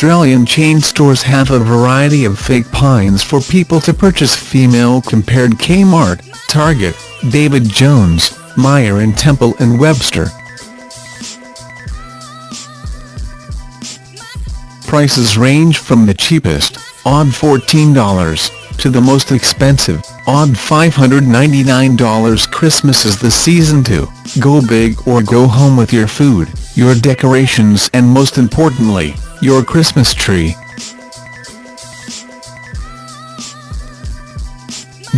Australian chain stores have a variety of fake pines for people to purchase Femail compared Kmart, Target, David Jones, Myer and Temple and Webster. Prices range from the cheapest, odd $14, to the most expensive, odd $599 Christmas is the season to go big or go home with your food, your decorations and most importantly, your Christmas tree.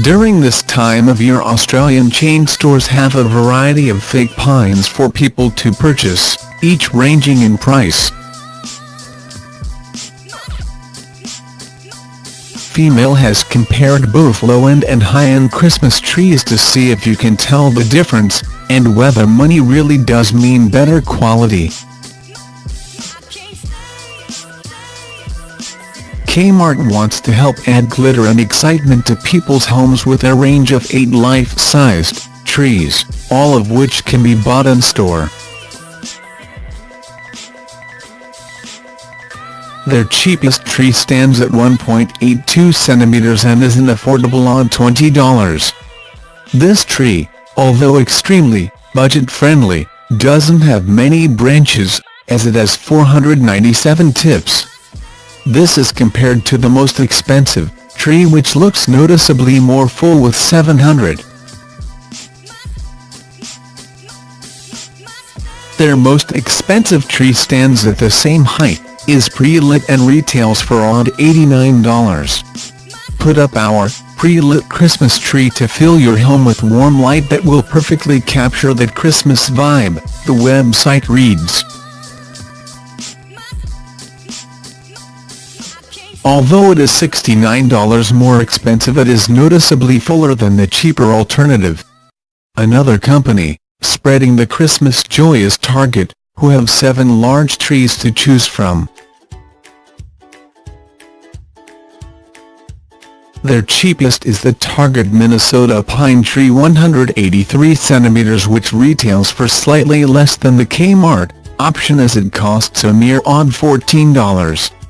During this time of year Australian chain stores have a variety of fake pines for people to purchase, each ranging in price. Femail has compared both low-end and high-end Christmas trees to see if you can tell the difference, and whether money really does mean better quality. Kmart wants to help add glitter and excitement to people's homes with a range of eight life-sized trees, all of which can be bought in store. Their cheapest tree stands at 1.82 centimeters and is an affordable odd $20. This tree, although extremely budget-friendly, doesn't have many branches, as it has 497 tips. This is compared to the most expensive tree which looks noticeably more full with 700. Their most expensive tree stands at the same height is pre-lit and retails for odd $89. Put up our pre-lit Christmas tree to fill your home with warm light that will perfectly capture that Christmas vibe, the website reads. Although it is $69 more expensive it is noticeably fuller than the cheaper alternative. Another company, spreading the Christmas joy is Target, who have seven large trees to choose from. Their cheapest is the Target Minnesota Pine Tree 183 cm which retails for slightly less than the Kmart option as it costs a mere odd $14.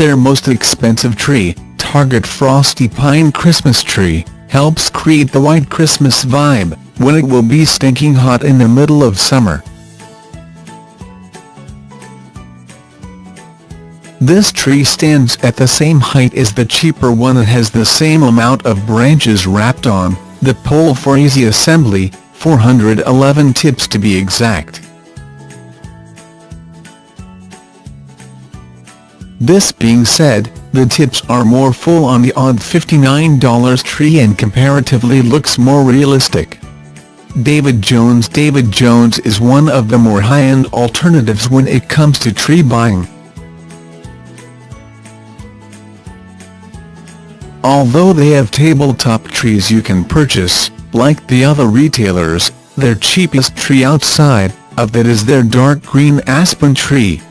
Their most expensive tree, Target Frosty Pine Christmas Tree, helps create the white Christmas vibe, when it will be stinking hot in the middle of summer. This tree stands at the same height as the cheaper one and has the same amount of branches wrapped on, the pole for easy assembly, 411 tips to be exact. This being said, the tips are more full on the odd $59 tree and comparatively looks more realistic. David Jones David Jones is one of the more high-end alternatives when it comes to tree buying. Although they have tabletop trees you can purchase, like the other retailers, their cheapest tree outside of that is their dark green aspen tree.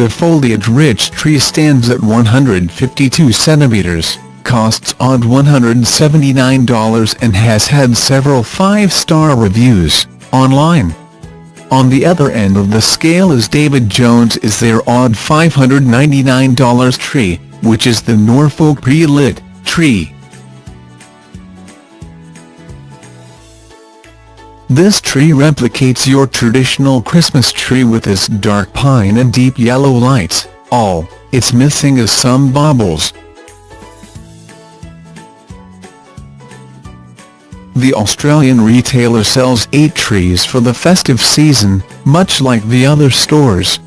The foliage-rich tree stands at 152 centimeters, costs odd $179 and has had several five-star reviews, online. On the other end of the scale is David Jones is their odd $599 tree, which is the Norfolk pre-lit tree. This tree replicates your traditional Christmas tree with its dark pine and deep yellow lights, all it's missing is some baubles. The Australian retailer sells eight trees for the festive season, much like the other stores.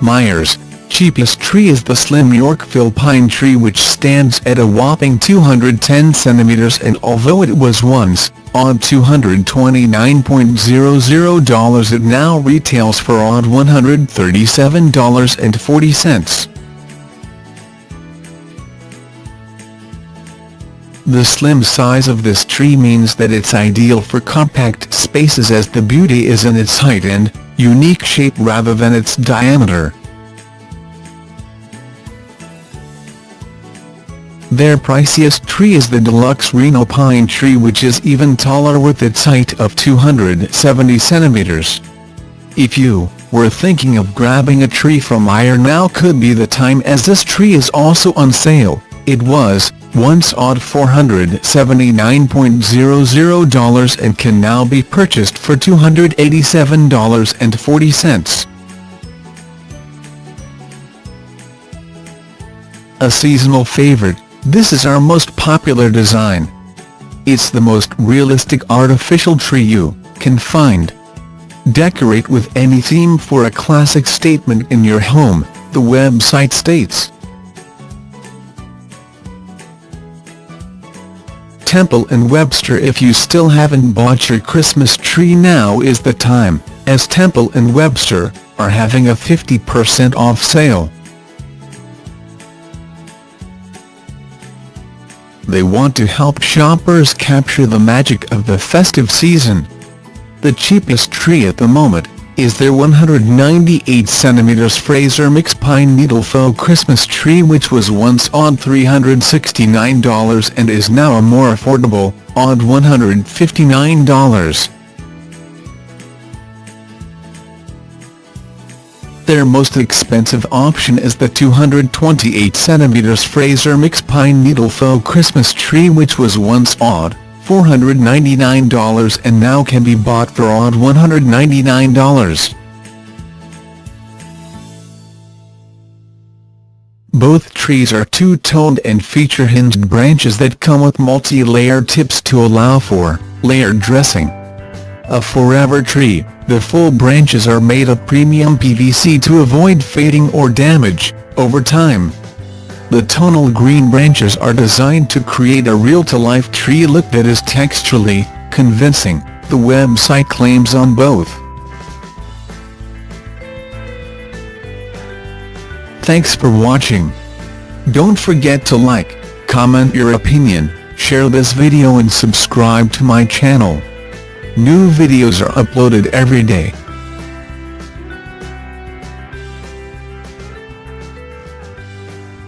Myers, cheapest tree is the slim Yorkville pine tree which stands at a whopping 210 cm and although it was once, odd $229.00 it now retails for odd $137.40. The slim size of this tree means that it's ideal for compact spaces as the beauty is in its height and unique shape rather than its diameter. Their priciest tree is the deluxe Reno pine tree which is even taller with its height of 270 centimeters. If you were thinking of grabbing a tree from Myer now could be the time as this tree is also on sale. It was, once odd $479.00 and can now be purchased for $287.40. A seasonal favorite, this is our most popular design. It's the most realistic artificial tree you can find. Decorate with any theme for a classic statement in your home, the website states. Temple & Webster If you still haven't bought your Christmas tree now is the time, as Temple & Webster are having a 50% off sale. They want to help shoppers capture the magic of the festive season. The cheapest tree at the moment is their 198cm Fraser Mix Pine Needle Faux Christmas tree which was once odd $369 and is now a more affordable, odd $159. Their most expensive option is the 228cm Fraser Mix Pine Needle Faux Christmas tree which was once odd, $499 and now can be bought for odd $199. Both trees are two-toned and feature hinged branches that come with multi-layered tips to allow for layered dressing. A forever tree, the full branches are made of premium PVC to avoid fading or damage, over time. The tonal green branches are designed to create a real-to-life tree look that is texturally convincing, the website claims on both. Thanks for watching. Don't forget to like, comment your opinion, share this video and subscribe to my channel. New videos are uploaded every day.